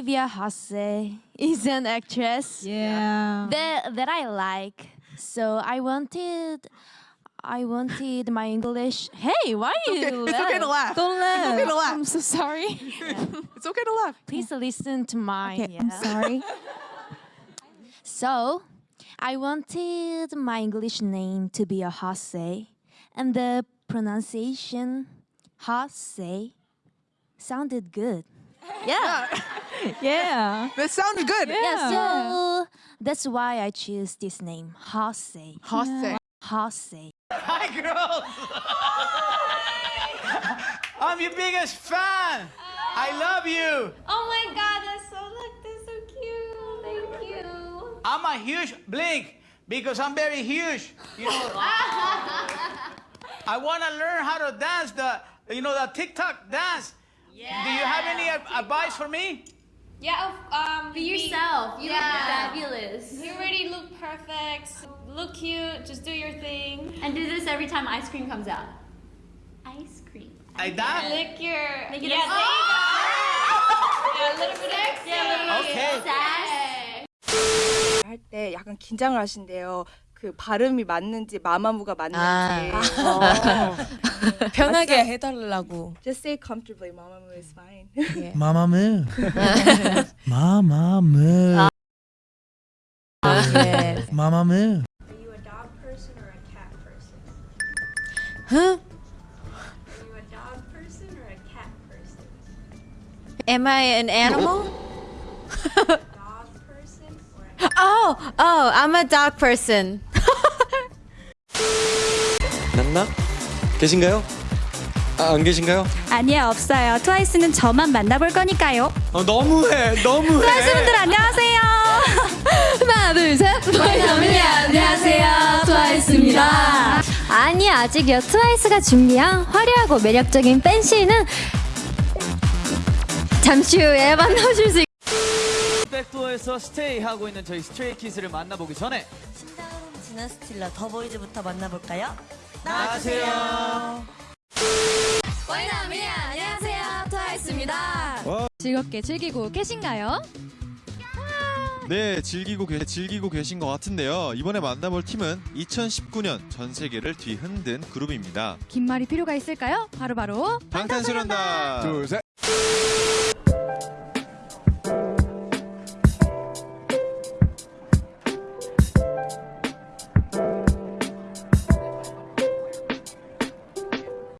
Olivia Hasse is an actress Yeah. that that I like. So I wanted I wanted my English. Hey, why you It's okay to laugh. Don't laugh. It's okay to laugh. I'm so sorry. It's okay to laugh. Please listen to mine. Okay, I'm sorry. So, I wanted my English name to be a Hase, and the pronunciation Hase sounded good. Yeah. Yeah. That sounded good. yeah. So that's why I choose this name, Hase. Hase. Hase. Hi, girls! I'm your biggest fan! I love you! Oh my god, that's so look, that's so cute. Thank you. I'm a huge blink because I'm very huge. You know, I want to learn how to dance the, you know, the TikTok dance. Yeah. Do you have any ad- advice for me? Yeah, um, Be yourself. You Yeah. look fabulous. You already look perfect. Look cute. Just do your thing. And do this every time ice cream comes out. Ice cream. Like that? Lick your. Make it yeah, a- there you go. Yeah, a little bit extra. Yeah, Okay. Sass. 할 때 약간 긴장을 하신대요. 그 발음이 맞는지 마마무가 맞는지. 편하게 해달라고. Just say comfortably. 마마무 is fine. 마마무 마마무 예. 마마무 Are you a dog person or a cat person? Huh? Are you a dog person or a cat person? Am I an animal? Dog person or a Oh, oh, I'm a dog person. 났나? 계신가요? 아, 안 계신가요? 아니요, 없어요. 트와이스는 저만 만나볼 거니까요. 어, 너무해, 너무해. 트와이스 분들 안녕하세요. 하나, 둘, 셋. 트와이스 안녕하세요. 트와이스입니다. 아니, 아직요. 트와이스가 준비한 화려하고 매력적인 팬시는 잠시 후에 만나보실 수 있 백도어에서 스테이 하고 있는 저희 스트레이키즈를 만나보기 전에 지난 스틸러 더보이즈부터 만나볼까요? 안녕하세요. 와이나미니 안녕하세요. 트와이스입니다. 즐겁게 즐기고 계신가요? 네, 즐기고 계, 즐기고 계신 것 같은데요. 이번에 만나볼 팀은 2019년 전 세계를 뒤흔든 그룹입니다. 긴 말이 필요가 있을까요? 바로바로 방탄소년단. 둘, 셋.